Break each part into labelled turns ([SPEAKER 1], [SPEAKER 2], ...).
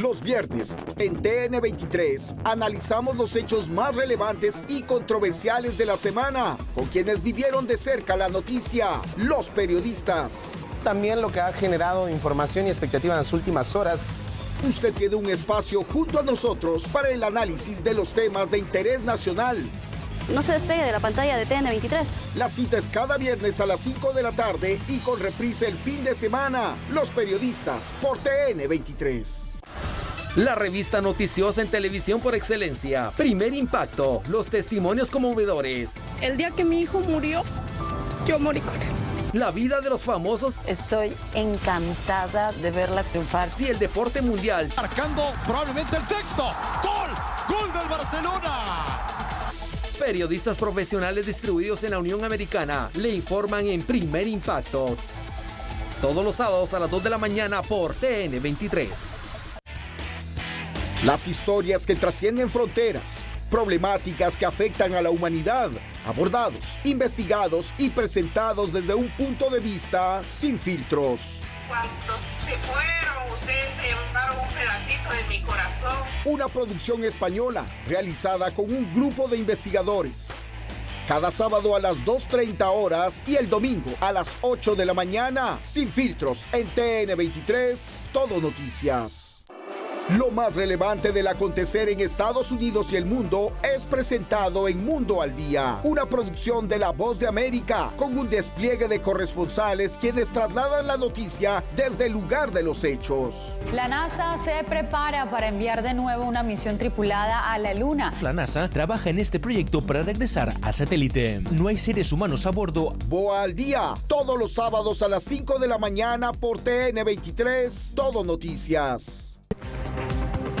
[SPEAKER 1] Los viernes, en TN23, analizamos los hechos más relevantes y controversiales de la semana, con quienes vivieron de cerca la noticia, los periodistas.
[SPEAKER 2] También lo que ha generado información y expectativa en las últimas horas.
[SPEAKER 1] Usted tiene un espacio junto a nosotros para el análisis de los temas de interés nacional.
[SPEAKER 3] No se despegue de la pantalla de TN23.
[SPEAKER 1] La cita es cada viernes a las 5 de la tarde y con reprise el fin de semana. Los periodistas por TN23.
[SPEAKER 4] La revista noticiosa en televisión por excelencia. Primer impacto. Los testimonios conmovedores.
[SPEAKER 5] El día que mi hijo murió, yo morí con él.
[SPEAKER 4] La vida de los famosos.
[SPEAKER 6] Estoy encantada de verla triunfar.
[SPEAKER 4] Y el deporte mundial.
[SPEAKER 7] Marcando probablemente el sexto. ¡Gol! ¡Gol del Barcelona!
[SPEAKER 4] Periodistas profesionales distribuidos en la Unión Americana le informan en primer impacto. Todos los sábados a las 2 de la mañana por TN23.
[SPEAKER 1] Las historias que trascienden fronteras, problemáticas que afectan a la humanidad, abordados, investigados y presentados desde un punto de vista sin filtros.
[SPEAKER 8] Cuando se fueron, ustedes se llevaron un pedacito de mi corazón.
[SPEAKER 1] Una producción española realizada con un grupo de investigadores. Cada sábado a las 2.30 horas y el domingo a las 8 de la mañana, sin filtros, en TN23, Todo Noticias. Lo más relevante del acontecer en Estados Unidos y el mundo es presentado en Mundo al Día, una producción de La Voz de América, con un despliegue de corresponsales quienes trasladan la noticia desde el lugar de los hechos.
[SPEAKER 9] La NASA se prepara para enviar de nuevo una misión tripulada a la Luna.
[SPEAKER 10] La NASA trabaja en este proyecto para regresar al satélite. No hay seres humanos a bordo.
[SPEAKER 1] Boa al Día, todos los sábados a las 5 de la mañana por TN23, Todo Noticias.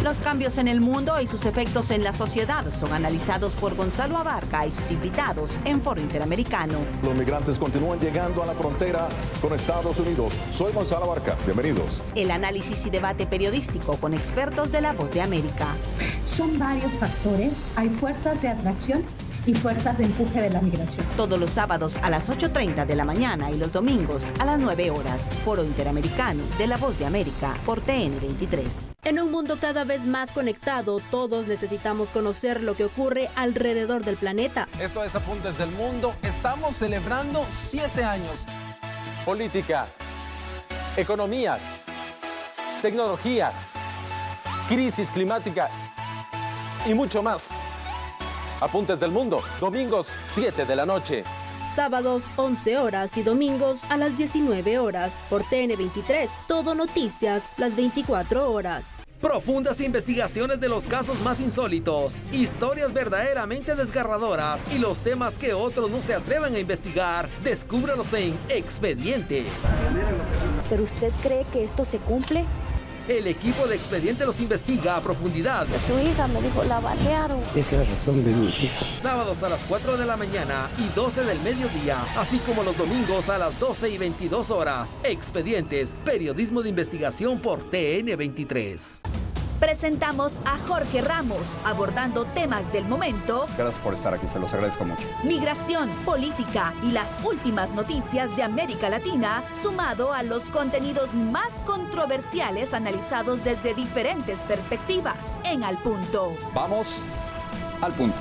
[SPEAKER 11] Los cambios en el mundo y sus efectos en la sociedad son analizados por Gonzalo Abarca y sus invitados en Foro Interamericano.
[SPEAKER 12] Los migrantes continúan llegando a la frontera con Estados Unidos. Soy Gonzalo Abarca. Bienvenidos.
[SPEAKER 11] El análisis y debate periodístico con expertos de la Voz de América.
[SPEAKER 13] Son varios factores. Hay fuerzas de atracción y fuerzas de empuje de la migración.
[SPEAKER 11] Todos los sábados a las 8.30 de la mañana y los domingos a las 9 horas. Foro Interamericano de la Voz de América por TN23.
[SPEAKER 14] En un mundo cada vez más conectado, todos necesitamos conocer lo que ocurre alrededor del planeta.
[SPEAKER 15] Esto es Apuntes del Mundo. Estamos celebrando siete años. Política, economía, tecnología, crisis climática y mucho más. Apuntes del Mundo, domingos 7 de la noche.
[SPEAKER 14] Sábados 11 horas y domingos a las 19 horas por TN23. Todo noticias las 24 horas.
[SPEAKER 4] Profundas investigaciones de los casos más insólitos, historias verdaderamente desgarradoras y los temas que otros no se atreven a investigar, descúbralos en Expedientes.
[SPEAKER 3] ¿Pero usted cree que esto se cumple?
[SPEAKER 4] El equipo de Expediente los investiga a profundidad.
[SPEAKER 3] Su hija me dijo, la balearon.
[SPEAKER 2] Es la razón de mi hija.
[SPEAKER 4] Sábados a las 4 de la mañana y 12 del mediodía, así como los domingos a las 12 y 22 horas. Expedientes, periodismo de investigación por TN23
[SPEAKER 16] presentamos a Jorge Ramos abordando temas del momento.
[SPEAKER 17] Gracias por estar aquí, se los agradezco mucho.
[SPEAKER 16] Migración, política y las últimas noticias de América Latina, sumado a los contenidos más controversiales analizados desde diferentes perspectivas. En Al Punto.
[SPEAKER 17] Vamos al punto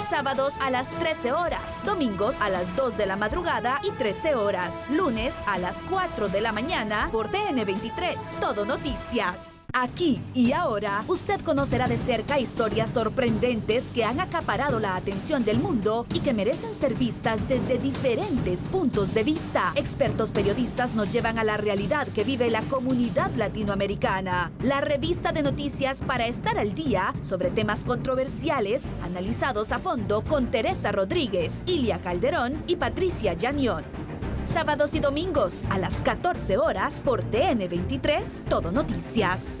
[SPEAKER 16] sábados a las 13 horas, domingos a las 2 de la madrugada y 13 horas, lunes a las 4 de la mañana por TN23. Todo Noticias. Aquí y ahora, usted conocerá de cerca historias sorprendentes que han acaparado la atención del mundo y que merecen ser vistas desde diferentes puntos de vista. Expertos periodistas nos llevan a la realidad que vive la comunidad latinoamericana. La revista de noticias para estar al día sobre temas controversiales analizados a fondo con Teresa Rodríguez, Ilia Calderón y Patricia Llanión. Sábados y domingos a las 14 horas por TN23, Todo Noticias.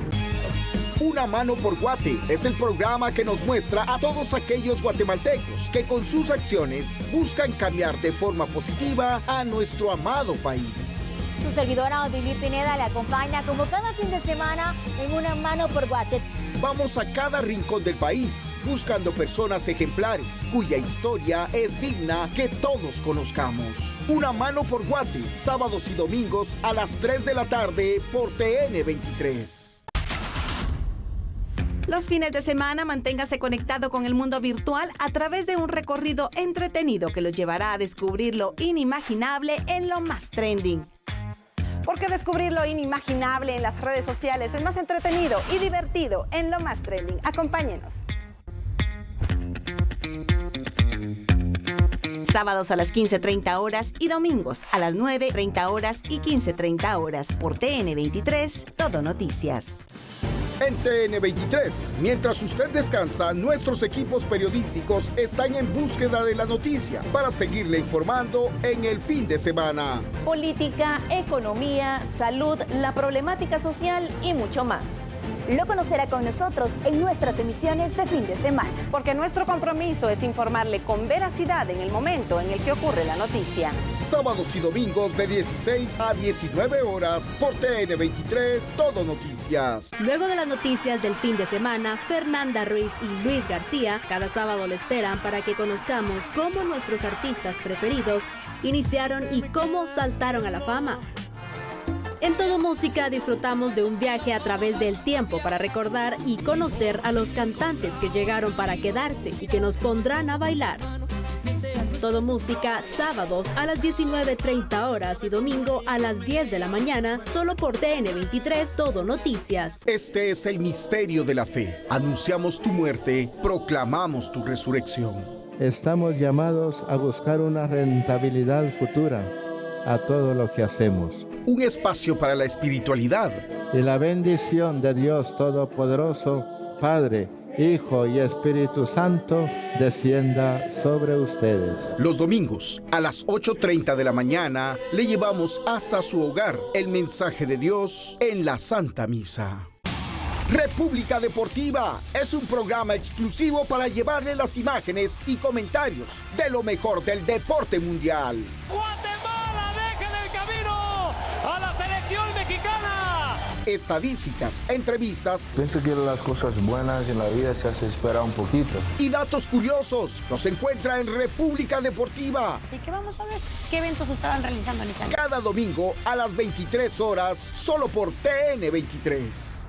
[SPEAKER 1] Una mano por Guate es el programa que nos muestra a todos aquellos guatemaltecos que con sus acciones buscan cambiar de forma positiva a nuestro amado país.
[SPEAKER 18] Su servidora Odilí Pineda le acompaña como cada fin de semana en Una mano por Guate.
[SPEAKER 1] Vamos a cada rincón del país buscando personas ejemplares cuya historia es digna que todos conozcamos. Una mano por Guate, sábados y domingos a las 3 de la tarde por TN23.
[SPEAKER 11] Los fines de semana manténgase conectado con el mundo virtual a través de un recorrido entretenido que lo llevará a descubrir lo inimaginable en lo más trending. Porque descubrir lo inimaginable en las redes sociales es más entretenido y divertido en lo más trending. Acompáñenos. Sábados a las 15.30 horas y domingos a las 9.30 horas y 15.30 horas por TN23, Todo Noticias.
[SPEAKER 1] En TN23, mientras usted descansa, nuestros equipos periodísticos están en búsqueda de la noticia para seguirle informando en el fin de semana.
[SPEAKER 3] Política, economía, salud, la problemática social y mucho más.
[SPEAKER 19] Lo conocerá con nosotros en nuestras emisiones de fin de semana.
[SPEAKER 11] Porque nuestro compromiso es informarle con veracidad en el momento en el que ocurre la noticia.
[SPEAKER 1] Sábados y domingos de 16 a 19 horas por TN23, Todo Noticias.
[SPEAKER 14] Luego de las noticias del fin de semana, Fernanda Ruiz y Luis García cada sábado le esperan para que conozcamos cómo nuestros artistas preferidos iniciaron y cómo saltaron a la fama. En Todo Música disfrutamos de un viaje a través del tiempo para recordar y conocer a los cantantes que llegaron para quedarse y que nos pondrán a bailar. Todo Música, sábados a las 19.30 horas y domingo a las 10 de la mañana, solo por TN23 Todo Noticias.
[SPEAKER 1] Este es el misterio de la fe. Anunciamos tu muerte, proclamamos tu resurrección.
[SPEAKER 20] Estamos llamados a buscar una rentabilidad futura a todo lo que hacemos
[SPEAKER 1] un espacio para la espiritualidad.
[SPEAKER 20] Y la bendición de Dios Todopoderoso, Padre, Hijo y Espíritu Santo, descienda sobre ustedes.
[SPEAKER 1] Los domingos a las 8.30 de la mañana le llevamos hasta su hogar el mensaje de Dios en la Santa Misa. República Deportiva es un programa exclusivo para llevarle las imágenes y comentarios de lo mejor del deporte mundial. Estadísticas, entrevistas.
[SPEAKER 20] Pienso que las cosas buenas en la vida se hace esperar un poquito.
[SPEAKER 1] Y datos curiosos. Nos encuentra en República Deportiva.
[SPEAKER 3] Así que vamos a ver qué eventos estaban realizando en esa
[SPEAKER 1] Cada domingo a las 23 horas, solo por TN23.